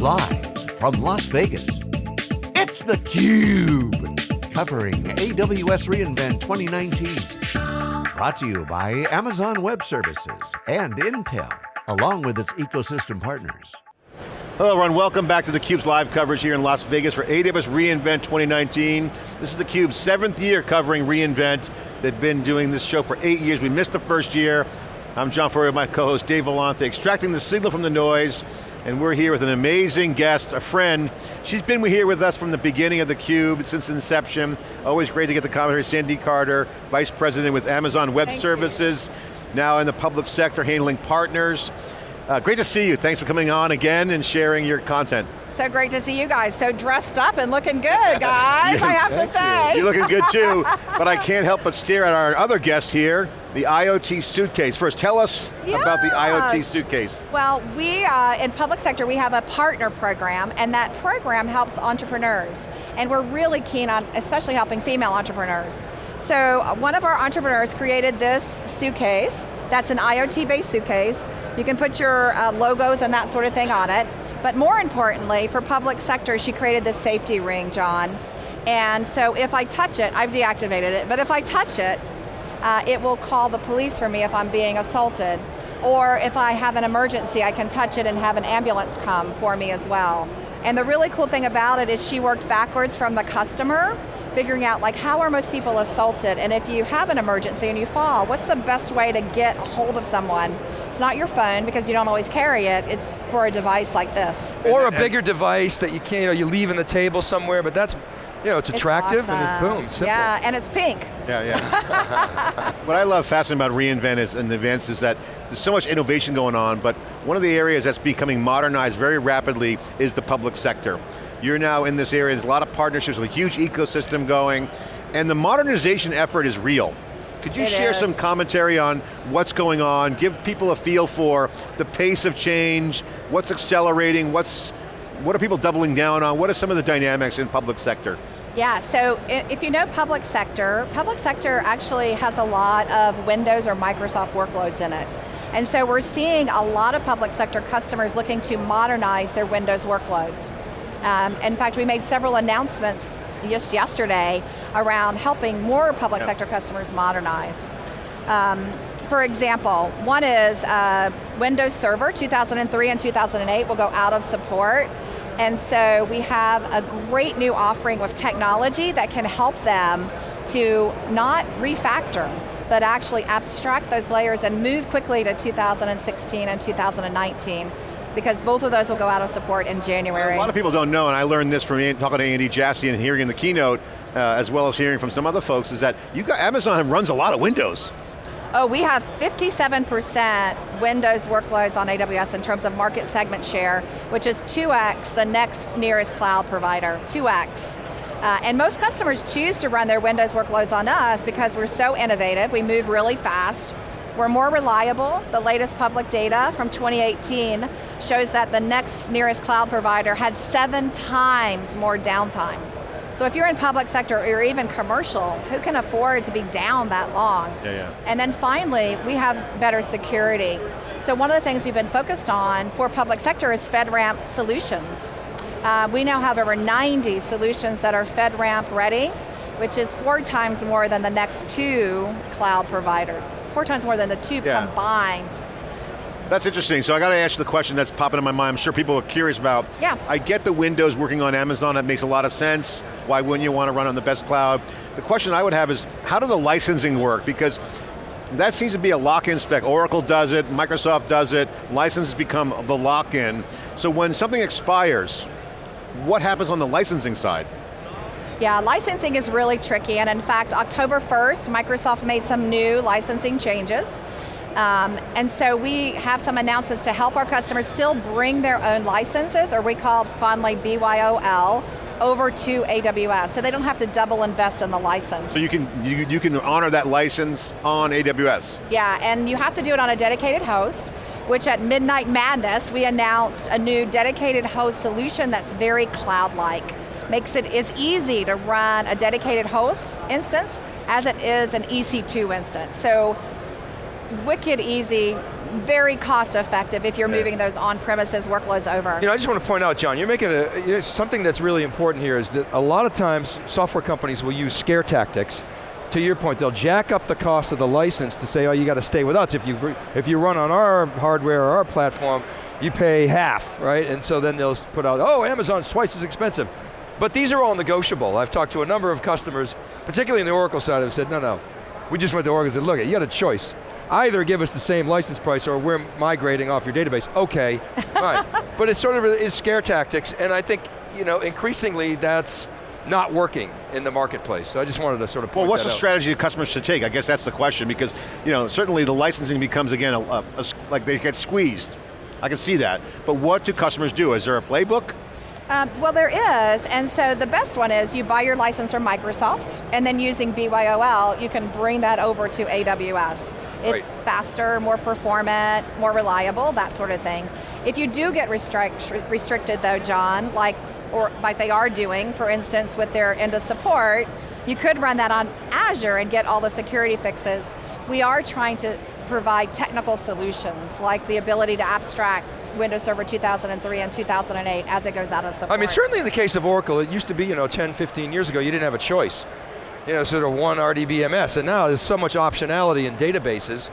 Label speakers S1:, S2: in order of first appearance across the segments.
S1: Live from Las Vegas, it's theCUBE. Covering AWS reInvent 2019. Brought to you by Amazon Web Services and Intel, along with its ecosystem partners.
S2: Hello everyone, welcome back to theCUBE's live coverage here in Las Vegas for AWS reInvent 2019. This is theCUBE's seventh year covering reInvent. They've been doing this show for eight years. We missed the first year. I'm John Furrier, my co-host Dave Vellante, extracting the signal from the noise, and we're here with an amazing guest, a friend. She's been here with us from the beginning of theCUBE, since inception. Always great to get the commentary. Sandy Carter, Vice President with Amazon Web
S3: Thank
S2: Services, you. now in the public sector, handling partners. Uh, great to see you. Thanks for coming on again and sharing your content.
S3: So great to see you guys. So dressed up and looking good, guys, I have to say.
S2: You. are looking good too, but I can't help but stare at our other guest here, the IoT suitcase. First, tell us yes. about the IoT suitcase.
S3: Well, we, uh, in public sector, we have a partner program, and that program helps entrepreneurs. And we're really keen on, especially helping female entrepreneurs. So uh, one of our entrepreneurs created this suitcase, that's an IoT-based suitcase. You can put your uh, logos and that sort of thing on it. But more importantly, for public sector, she created this safety ring, John. And so if I touch it, I've deactivated it, but if I touch it, uh, it will call the police for me if I'm being assaulted. Or if I have an emergency, I can touch it and have an ambulance come for me as well. And the really cool thing about it is she worked backwards from the customer, figuring out like how are most people assaulted, and if you have an emergency and you fall, what's the best way to get a hold of someone? It's not your phone because you don't always carry it, it's for a device like this.
S4: Or a bigger device that you can't, you know, you leave in the table somewhere, but that's you know, it's attractive
S3: awesome.
S4: and it, boom, simple.
S3: Yeah, and it's pink.
S2: Yeah, yeah. what I love fascinating about reInvent is, and the events is that there's so much innovation going on, but one of the areas that's becoming modernized very rapidly is the public sector. You're now in this area, there's a lot of partnerships, a huge ecosystem going, and the modernization effort is real. Could you
S3: it
S2: share
S3: is.
S2: some commentary on what's going on, give people a feel for the pace of change, what's accelerating, what's, what are people doubling down on, what are some of the dynamics in public sector?
S3: Yeah, so if you know public sector, public sector actually has a lot of Windows or Microsoft workloads in it. And so we're seeing a lot of public sector customers looking to modernize their Windows workloads. Um, in fact, we made several announcements just yesterday around helping more public sector customers modernize. Um, for example, one is uh, Windows Server 2003 and 2008 will go out of support. And so we have a great new offering with technology that can help them to not refactor, but actually abstract those layers and move quickly to 2016 and 2019 because both of those will go out of support in January.
S2: A lot of people don't know, and I learned this from talking to Andy Jassy and hearing in the keynote, uh, as well as hearing from some other folks, is that you got, Amazon runs a lot of Windows.
S3: Oh, we have 57% Windows workloads on AWS in terms of market segment share, which is 2x the next nearest cloud provider, 2x. Uh, and most customers choose to run their Windows workloads on us because we're so innovative, we move really fast, we're more reliable. The latest public data from 2018 shows that the next nearest cloud provider had seven times more downtime. So if you're in public sector or even commercial, who can afford to be down that long?
S2: Yeah, yeah.
S3: And then finally, we have better security. So one of the things we've been focused on for public sector is FedRAMP solutions. Uh, we now have over 90 solutions that are FedRAMP ready, which is four times more than the next two cloud providers. Four times more than the two yeah. combined.
S2: That's interesting, so I got to ask you the question that's popping in my mind, I'm sure people are curious about.
S3: Yeah.
S2: I get the Windows working on Amazon, that makes a lot of sense. Why wouldn't you want to run on the best cloud? The question I would have is, how do the licensing work? Because that seems to be a lock-in spec. Oracle does it, Microsoft does it, licenses become the lock-in. So when something expires, what happens on the licensing side?
S3: Yeah, licensing is really tricky, and in fact, October 1st, Microsoft made some new licensing changes. Um, and so we have some announcements to help our customers still bring their own licenses, or we call fondly BYOL, over to AWS, so they don't have to double invest in the license.
S2: So you can, you, you can honor that license on AWS?
S3: Yeah, and you have to do it on a dedicated host, which at Midnight Madness, we announced a new dedicated host solution that's very cloud-like makes it as easy to run a dedicated host instance as it is an EC2 instance. So wicked easy, very cost effective if you're moving those on-premises workloads over.
S4: You know, I just want to point out, John, you're making a, you know, something that's really important here is that a lot of times software companies will use scare tactics. To your point, they'll jack up the cost of the license to say, oh, you got to stay with us. If you, if you run on our hardware or our platform, you pay half, right? And so then they'll put out, oh, Amazon's twice as expensive. But these are all negotiable. I've talked to a number of customers, particularly in the Oracle side, have said, no, no. We just went to Oracle and said, look, you got a choice either give us the same license price or we're migrating off your database. Okay, right. But it sort of is scare tactics, and I think you know increasingly that's not working in the marketplace. So I just wanted to sort of
S2: Well, what's the
S4: out.
S2: strategy customers should take? I guess that's the question because, you know, certainly the licensing becomes again, a, a, a, like they get squeezed. I can see that. But what do customers do? Is there a playbook?
S3: Um, well, there is, and so the best one is you buy your license from Microsoft, and then using BYOL, you can bring that over to AWS. It's
S4: Right.
S3: faster, more performant, more reliable, that sort of thing. If you do get restrict, restricted though, John, like, or like they are doing, for instance, with their end of support, you could run that on Azure and get all the security fixes. We are trying to provide technical solutions, like the ability to abstract Windows Server 2003 and 2008 as it goes out of support.
S4: I mean, certainly in the case of Oracle, it used to be, you know, 10, 15 years ago, you didn't have a choice. You know, sort of one RDBMS, and now there's so much optionality in databases.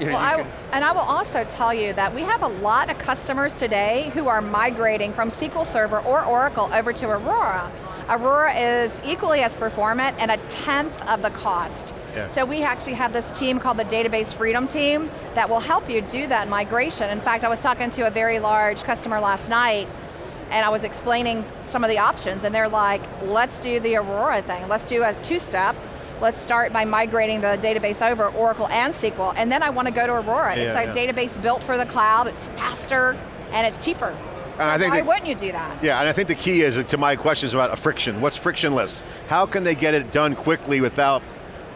S4: You know,
S3: Well, I, and I will also tell you that we have a lot of customers today who are migrating from SQL Server or Oracle over to Aurora. Aurora is equally as performant and a tenth of the cost.
S2: Yeah.
S3: So we actually have this team called the Database Freedom Team that will help you do that migration. In fact, I was talking to a very large customer last night and I was explaining some of the options and they're like, let's do the Aurora thing. Let's do a two-step. Let's start by migrating the database over, Oracle and SQL, and then I want to go to Aurora. it's a
S2: yeah.
S3: database built for the cloud, it's faster, and it's cheaper. Uh, so
S2: I think
S3: why
S2: that-
S3: wouldn't you do that?
S2: Yeah, and I think the key is to my question is about a friction. What's frictionless? How can they get it done quickly without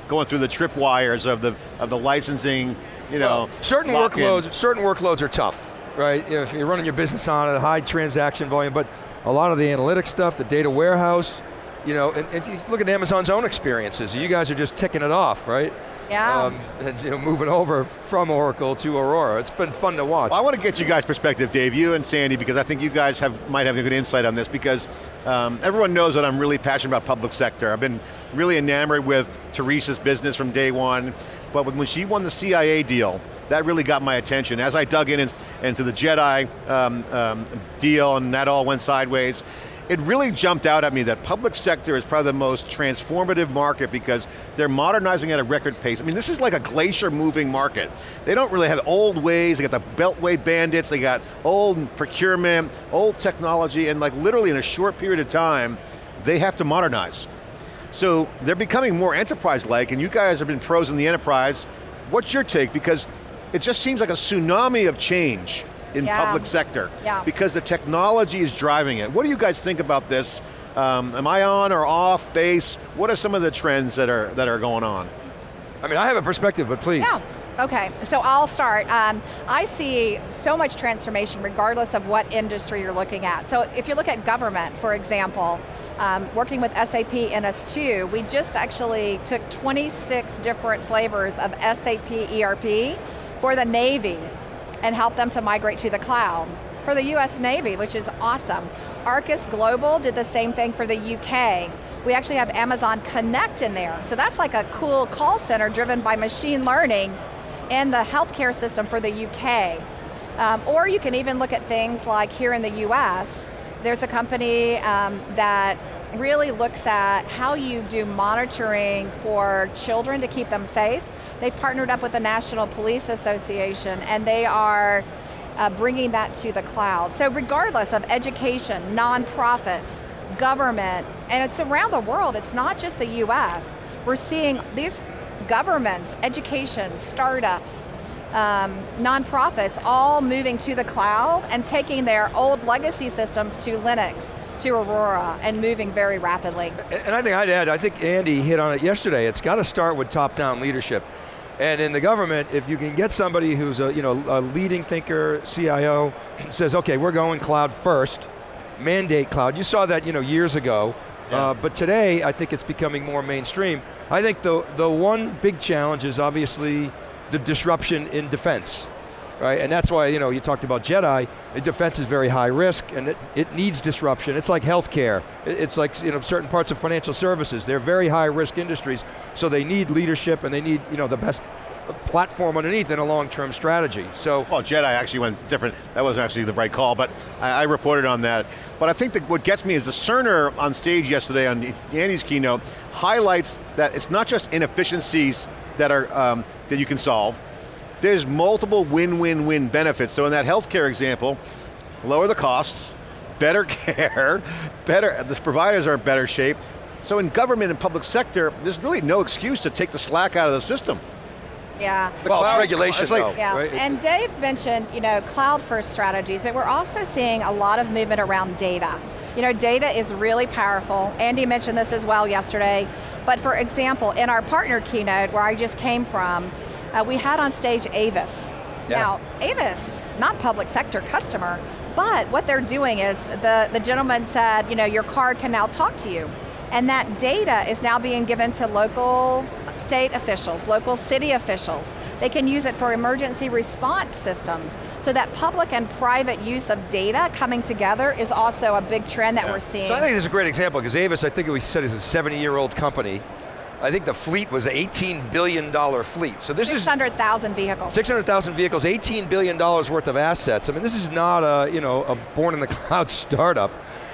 S2: going through the tripwires of the of the licensing? You know,
S4: certain
S2: lock-in?
S4: workloads, certain workloads are tough, right? If you're running your business on a high transaction volume, but a lot of the analytic stuff, the data warehouse, you know, and, and you look at Amazon's own experiences. You guys are just ticking it off, right?
S3: Yeah.
S4: Um, and you know, moving over from Oracle to Aurora. It's been fun to watch.
S2: Well, I want to get you guys' perspective, Dave, you and Sandy, because I think you guys have might have a good insight on this. Because um, everyone knows that I'm really passionate about public sector. I've been really enamored with Teresa's business from day one. But when she won the CIA deal, that really got my attention. As I dug in in- into the Jedi um, um, deal, and that all went sideways. It really jumped out at me that public sector is probably the most transformative market because they're modernizing at a record pace. I mean, this is like a glacier moving market. They don't really have old ways, they got the Beltway bandits, they got old procurement, old technology, and like literally in a short period of time, they have to modernize. So they're becoming more enterprise-like, and you guys have been pros in the enterprise. What's your take? Because it just seems like a tsunami of change in
S3: Yeah.
S2: public sector.
S3: Yeah.
S2: Because the technology is driving it. What do you guys think about this? Um, am I on or off base? What are some of the trends that are, that are going on?
S4: I mean, I have a perspective, but please.
S3: Yeah. Okay, so I'll start. Um, I see so much transformation regardless of what industry you're looking at. So if you look at government, for example, um, working with SAP NS2, we just actually took 26 different flavors of SAP ERP for the Navy and help them to migrate to the cloud. For the US Navy, which is awesome. Arcus Global did the same thing for the UK. We actually have Amazon Connect in there. So that's like a cool call center driven by machine learning in the healthcare system for the UK. Um, or you can even look at things like here in the US, there's a company um, that really looks at how you do monitoring for children to keep them safe. They partnered up with the National Police Association and they are uh, bringing that to the cloud. So regardless of education, nonprofits, government, and it's around the world, it's not just the US. We're seeing these governments, education, startups, um, nonprofits all moving to the cloud and taking their old legacy systems to Linux, to Aurora, and moving very rapidly.
S4: And I think I'd add, I think Andy hit on it yesterday, it's got to start with top-down leadership. And in the government, if you can get somebody who's a, you know, a leading thinker, CIO, says, okay, we're going cloud first, mandate cloud. You saw that you know, years ago,
S2: Yeah.
S4: uh, but today I think it's becoming more mainstream. I think the, the one big challenge is obviously the disruption in defense. Right, and that's why you know you talked about Jedi. Defense is very high risk, and it, it needs disruption. It's like healthcare. It's like you know certain parts of financial services. They're very high risk industries, so they need leadership and they need you know the best platform underneath in a long-term strategy. So,
S2: well, Jedi actually went different. That wasn't actually the right call, but I, I reported on that. But I think that what gets me is the Cerner on stage yesterday on Andy's keynote highlights that it's not just inefficiencies that are um, that you can solve. There's multiple win-win-win benefits. So in that healthcare example, lower the costs, better care, better, the providers are in better shape. So in government and public sector, there's really no excuse to take the slack out of the system.
S3: Yeah.
S4: The well, cloud, regulation like, though,
S3: yeah.
S4: Right?
S3: And Dave mentioned, you know, cloud first strategies, but we're also seeing a lot of movement around data. You know, data is really powerful. Andy mentioned this as well yesterday. But for example, in our partner keynote, where I just came from, uh, we had on stage Avis. Yeah. Now, Avis, not public sector customer, but what they're doing is, the, the gentleman said, you know, your car can now talk to you. And that data is now being given to local state officials, local city officials. They can use it for emergency response systems. So that public and private use of data coming together is also a big trend that yeah. we're seeing.
S4: So I think this is a great example, because Avis, I think we said is a 70 year old company. I think the fleet was an $18 billion fleet. So this 600,
S3: is- 600,000 vehicles.
S4: 600,000 vehicles, $18 billion worth of assets. I mean, this is not a, you know, a born in the cloud startup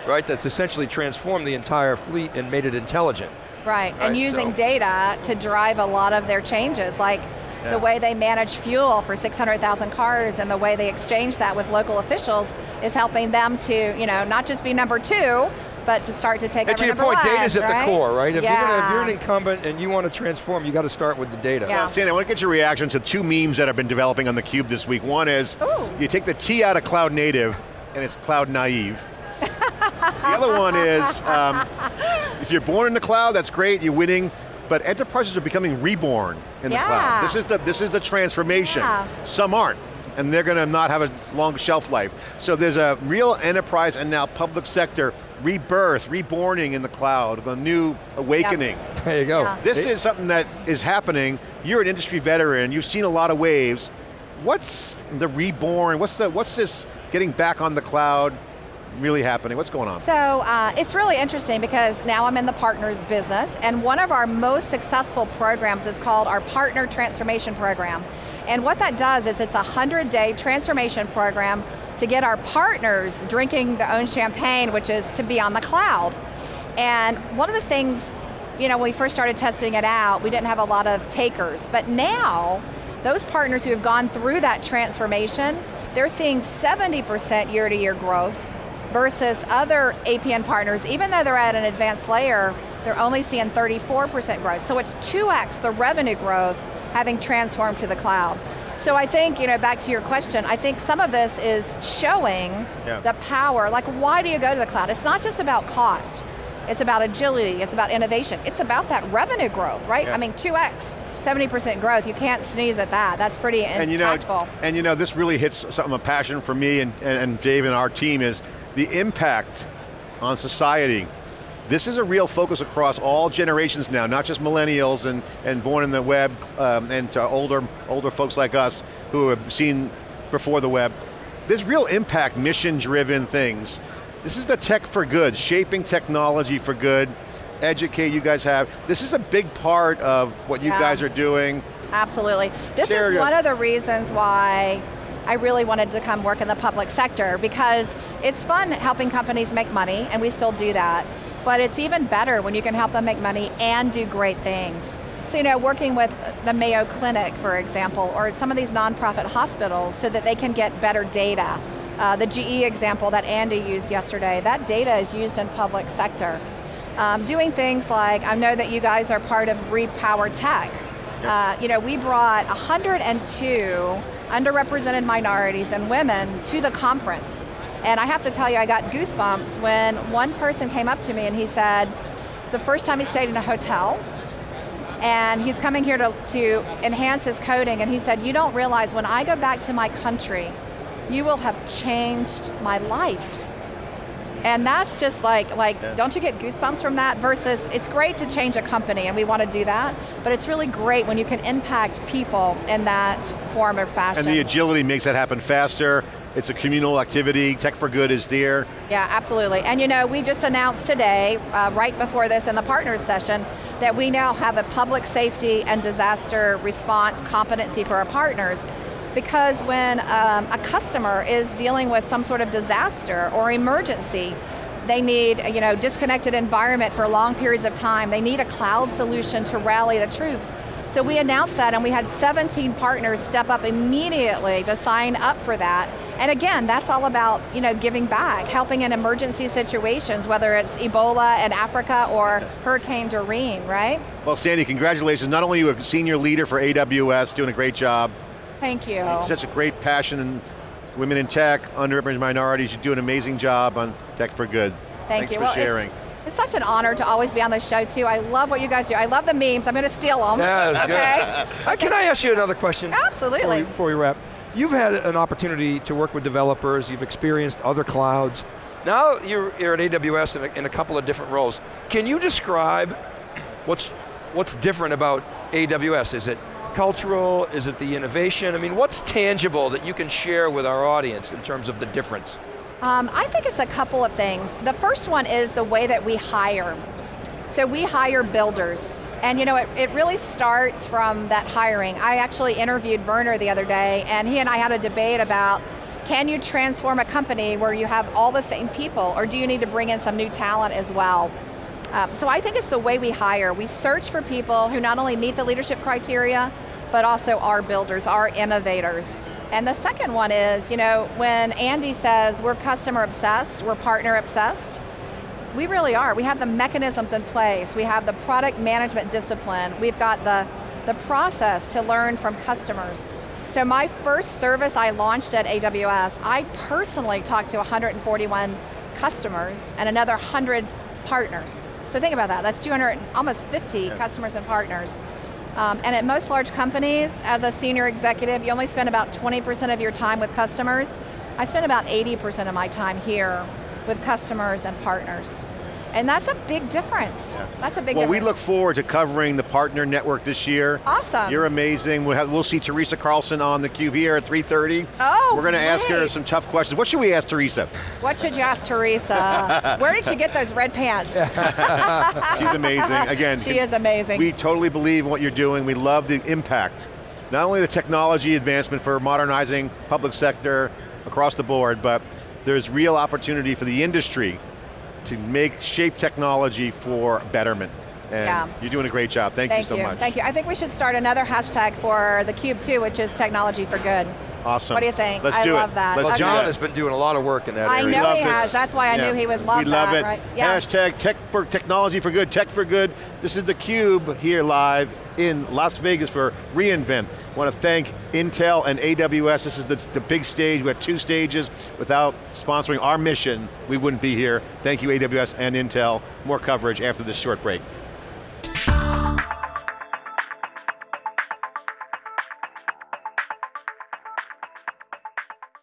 S4: right? That's essentially transformed the entire fleet and made it intelligent.
S3: Right, right and using so. data to drive a lot of their changes, like yeah. the way they manage fuel for 600,000 cars and the way they exchange that with local officials is helping them to, you know, not just be number two, but to start to take
S4: and
S3: over
S4: to your point,
S3: data
S4: is
S3: right?
S4: at the core, right? If,
S3: yeah.
S4: you're gonna, if, you're an incumbent and you want to transform, you got to start with the data.
S2: Yeah. So, Sandy, I want to get your reaction to two memes that have been developing on theCUBE this week. One is, Ooh. you take the T out of cloud native, and it's cloud naive. the other one is, um, if you're born in the cloud, that's great, you're winning, but enterprises are becoming reborn in
S3: yeah.
S2: the cloud. This is the, this is the transformation. Yeah. Some aren't, and they're going to not have a long shelf life. So there's a real enterprise and now public sector rebirth, reborning in the cloud, a new awakening.
S4: Yep. There you go. Yeah.
S2: This is something that is happening. You're an industry veteran, you've seen a lot of waves. What's the reborn, what's, the, what's this getting back on the cloud, really happening? What's going on?
S3: So uh, it's really interesting because now I'm in the partner business and one of our most successful programs is called our Partner Transformation Program. And what that does is it's a 100 day transformation program to get our partners drinking their own champagne, which is to be on the cloud. And one of the things, you know, when we first started testing it out, we didn't have a lot of takers, but now, those partners who have gone through that transformation, they're seeing 70% year to year growth versus other APN partners, even though they're at an advanced layer, they're only seeing 34% growth. So it's 2x the revenue growth having transformed to the cloud. So I think, you know, back to your question, I think some of this is showing yeah. the power, like why do you go to the cloud? It's not just about cost, it's about agility, it's about innovation, it's about that revenue growth, right? Yeah. I mean, 2x. 70% growth, you can't sneeze at that. That's pretty and impactful.
S2: You know, and you know, this really hits something, a passion for me and, and, and Dave and our team is the impact on society. This is a real focus across all generations now, not just millennials and, and born in the web, um, and older, older folks like us who have seen before the web. There's real impact, mission-driven things. This is the tech for good, shaping technology for good, educate you guys have. This is a big part of what you yeah. guys are doing.
S3: Absolutely. This Share is one of the reasons why I really wanted to come work in the public sector because it's fun helping companies make money, and we still do that, but it's even better when you can help them make money and do great things. So you know, working with the Mayo Clinic, for example, or some of these nonprofit hospitals so that they can get better data. Uh, the GE example that Andy used yesterday, that data is used in public sector. Um, doing things like, I know that you guys are part of We Power Tech. Uh, you know, we brought 102 underrepresented minorities and women to the conference. And I have to tell you, I got goosebumps when one person came up to me and he said, it's the first time he stayed in a hotel, and he's coming here to, to enhance his coding, and he said, you don't realize when I go back to my country, you will have changed my life. And that's just like, like yeah. don't you get goosebumps from that? Versus, it's great to change a company and we want to do that, but it's really great when you can impact people in that form or fashion.
S2: And the agility makes that happen faster, it's a communal activity, Tech for Good is there.
S3: Yeah, absolutely. And you know, we just announced today, uh, right before this in the partners session, that we now have a public safety and disaster response competency for our partners because when um, a customer is dealing with some sort of disaster or emergency, they need you know, disconnected environment for long periods of time, they need a cloud solution to rally the troops. So we announced that and we had 17 partners step up immediately to sign up for that. And again, that's all about you know, giving back, helping in emergency situations, whether it's Ebola in Africa or Hurricane Dorian, right?
S2: Well Sandy, congratulations. Not only are you a senior leader for AWS, doing a great job,
S3: Thank you.
S2: Such a great passion in women in tech, underrepresented minorities. You do an amazing job on Tech for Good.
S3: Thank
S2: Thanks
S3: you.
S2: for
S3: well,
S2: sharing.
S3: It's, it's such an honor to always be on the show too. I love what you guys do. I love the memes. I'm going to steal them.
S4: Yeah, okay. Uh, can I ask you another question?
S3: Absolutely.
S4: Before we, before we wrap. You've had an opportunity to work with developers, you've experienced other clouds. Now you're, you're at AWS in a, in a couple of different roles. Can you describe what's, what's different about AWS? Is it cultural? Is it the innovation? I mean, what's tangible that you can share with our audience in terms of the difference?
S3: Um, I think it's a couple of things. The first one is the way that we hire. So we hire builders. And you know, it, it really starts from that hiring. I actually interviewed Werner the other day and he and I had a debate about can you transform a company where you have all the same people or do you need to bring in some new talent as well? Um, so I think it's the way we hire. We search for people who not only meet the leadership criteria, but also are builders, are innovators. And the second one is, you know, when Andy says we're customer obsessed, we're partner obsessed, we really are. We have the mechanisms in place. We have the product management discipline. We've got the, the process to learn from customers. So my first service I launched at AWS, I personally talked to 141 customers and another 100 partners. So think about that, that's 200, almost 50 yeah. customers and partners. Um, and at most large companies, as a senior executive, you only spend about 20% of your time with customers. I spend about 80% of my time here with customers and partners. And that's a big difference. Yeah. That's a big
S2: well,
S3: difference.
S2: we look forward to covering the partner network this year.
S3: Awesome.
S2: You're amazing. We'll, have, we'll see Teresa Carlson on the cube here at 3.30.
S3: Oh,
S2: We're going to ask her some tough questions. What should we ask Teresa?
S3: What should you ask Teresa? Where did she get those red pants?
S2: She's amazing. Again,
S3: she is amazing.
S2: We totally believe in what you're doing. We love the impact. Not only the technology advancement for modernizing public sector across the board, but there's real opportunity for the industry to make, shape technology for betterment. And yeah. you're doing a great job. Thank,
S3: Thank
S2: you so
S3: you.
S2: much.
S3: Thank you. I think we should start another hashtag for the Cube too, which is technology for good.
S2: Awesome.
S3: What do you think?
S2: Let's
S3: I
S2: do
S3: love
S2: it.
S3: that.
S2: Let's
S4: well, John has been doing a lot of work in that
S3: I
S4: area.
S3: know he
S2: this.
S3: has. That's why I
S2: yeah.
S3: knew he would love
S2: we love
S3: that.
S2: it.
S3: Right? Yeah.
S2: Hashtag tech for technology for good, tech for good. This is theCUBE here live in Las Vegas for reInvent. Want to thank Intel and AWS. This is the, the big stage. We have two stages. Without sponsoring our mission, we wouldn't be here. Thank you AWS and Intel. More coverage after this short break.